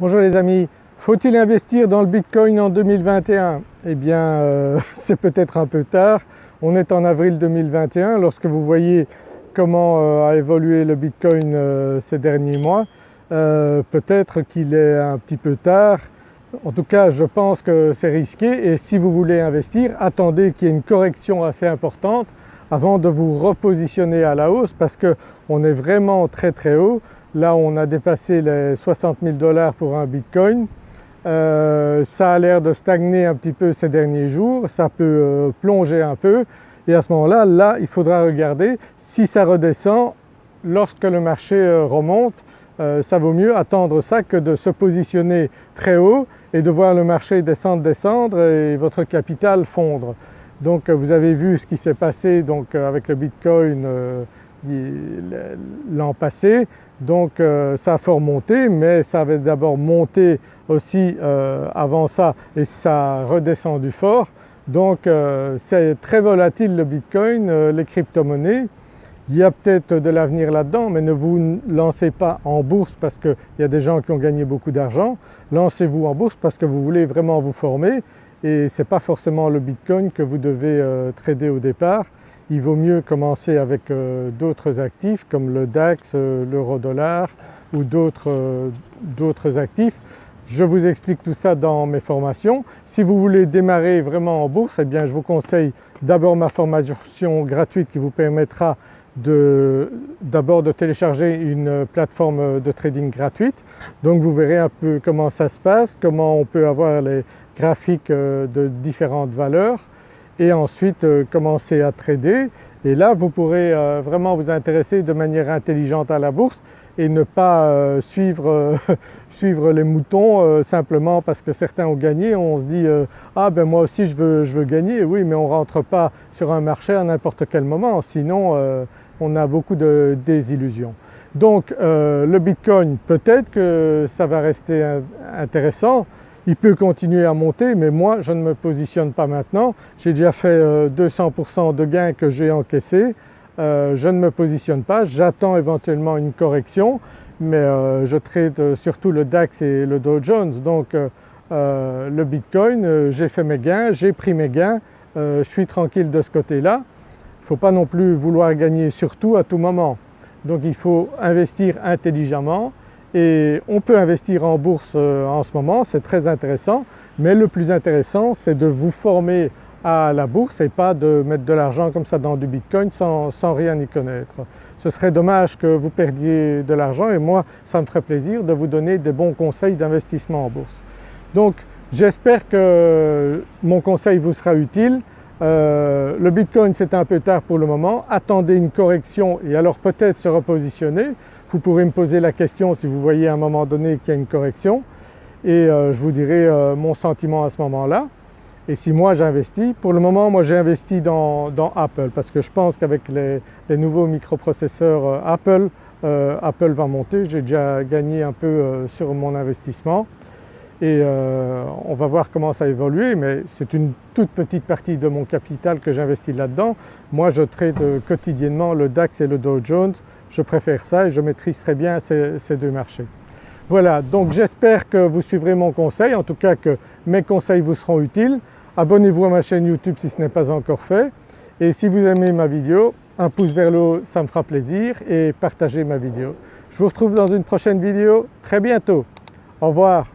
Bonjour les amis, faut-il investir dans le Bitcoin en 2021 Eh bien euh, c'est peut-être un peu tard, on est en avril 2021 lorsque vous voyez comment euh, a évolué le Bitcoin euh, ces derniers mois, peut-être qu'il est un petit peu tard, en tout cas je pense que c'est risqué. Et si vous voulez investir attendez qu'il y ait une correction assez importante avant de vous repositionner à la hausse parce qu'on est vraiment très très haut. Là on a dépassé les 60 000 dollars pour un Bitcoin. Euh, ça a l'air de stagner un petit peu ces derniers jours, ça peut euh, plonger un peu et à ce moment-là, là il faudra regarder si ça redescend lorsque le marché euh, remonte, ça vaut mieux attendre ça que de se positionner très haut et de voir le marché descendre, descendre et votre capital fondre. Donc vous avez vu ce qui s'est passé donc, avec le Bitcoin l'an passé, donc euh, ça a fort monté mais ça avait d'abord monté aussi euh, avant ça et ça a redescendu fort. Donc euh, c'est très volatile le Bitcoin, les crypto-monnaies. Il y a peut-être de l'avenir là-dedans mais ne vous lancez pas en bourse parce qu'il y a des gens qui ont gagné beaucoup d'argent. Lancez-vous en bourse parce que vous voulez vraiment vous former et ce n'est pas forcément le Bitcoin que vous devez trader au départ il vaut mieux commencer avec euh, d'autres actifs comme le DAX, euh, l'euro-dollar ou euh, d'autres actifs. Je vous explique tout ça dans mes formations. Si vous voulez démarrer vraiment en bourse, eh bien je vous conseille d'abord ma formation gratuite qui vous permettra d'abord de, télécharger une plateforme de trading gratuite. Donc vous verrez un peu comment ça se passe, comment on peut avoir les graphiques de différentes valeurs et ensuite euh, commencer à trader. Et là vous pourrez euh, vraiment vous intéresser de manière intelligente à la bourse et ne pas euh, suivre, suivre, les moutons simplement parce que certains ont gagné, on se dit ah ben moi aussi je veux, je veux gagner, oui mais on ne rentre pas sur un marché à n'importe quel moment. Sinon on a beaucoup de désillusions. Donc le Bitcoin peut-être que ça va rester intéressant il peut continuer à monter mais moi je ne me positionne pas maintenant. J'ai déjà fait 200% euh, de gains que j'ai encaissés. Euh, je ne me positionne pas, j'attends éventuellement une correction mais euh, je trade surtout le DAX et le Dow Jones donc le Bitcoin, j'ai fait mes gains, j'ai pris mes gains, je suis tranquille de ce côté-là. Il ne faut pas non plus vouloir gagner surtout à tout moment. Donc il faut investir intelligemment et on peut investir en bourse euh, en ce moment, c'est très intéressant, mais le plus intéressant c'est de vous former à la bourse et pas de mettre de l'argent comme ça dans du Bitcoin sans, rien y connaître. Ce serait dommage que vous perdiez de l'argent et moi ça me ferait plaisir de vous donner des bons conseils d'investissement en bourse. Donc j'espère que mon conseil vous sera utile. Euh, le Bitcoin c'est un peu tard pour le moment, attendez une correction et alors peut-être se repositionner. Vous pourrez me poser la question si vous voyez à un moment donné qu'il y a une correction et euh, je vous dirai euh, mon sentiment à ce moment-là. Et si moi j'investis, pour le moment moi j'ai investi dans, Apple parce que je pense qu'avec les, nouveaux microprocesseurs Apple, Apple va monter, j'ai déjà gagné un peu sur mon investissement et on va voir comment ça évolue mais c'est une toute petite partie de mon capital que j'investis là-dedans. Moi je trade quotidiennement le DAX et le Dow Jones je préfère ça et je maîtrise très bien ces, deux marchés. Voilà donc j'espère que vous suivrez mon conseil, en tout cas que mes conseils vous seront utiles. Abonnez-vous à ma chaîne YouTube si ce n'est pas encore fait et si vous aimez ma vidéo, un pouce vers le haut ça me fera plaisir et partagez ma vidéo. Je vous retrouve dans une prochaine vidéo très bientôt. Au revoir.